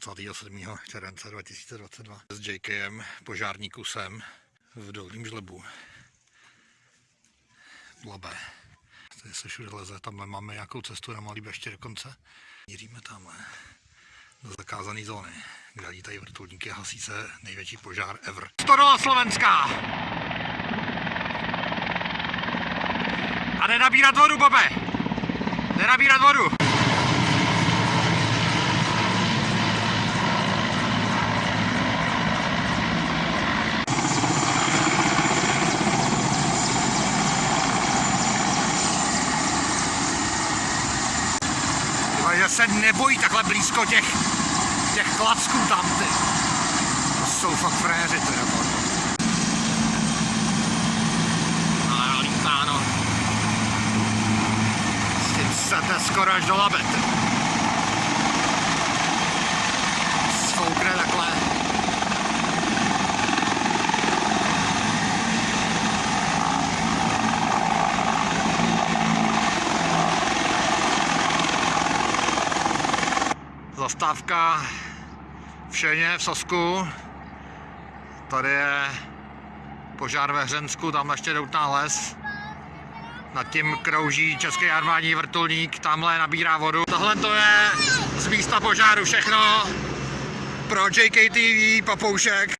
27. července 2022 s JKem, požárníkusem v Dolním žlebu. Dlabe. Tady se všude leze, tamhle máme nějakou cestu na Malý Beště dokonce. Míříme tamhle do zakázané zóny, kde lítají vrtulníky a hasí se největší požár ever. Stodola Slovenská! A nenabírat vodu, Bobe! Nenabírat vodu! Takže se nebojí takhle blízko těch, těch klacků tam, ty. To jsou fakt fréři, ty nebo. A lítá, no. S tím sete skoro až do labet. Svoukne takhle. Zastávka v Šeně, v Sosku. Tady je požár ve Hřensku, tam ještě doutná les. Nad tím krouží český armádní vrtulník, tamhle nabírá vodu. Tohle to je z místa požáru všechno. Pro JKTV Papoušek.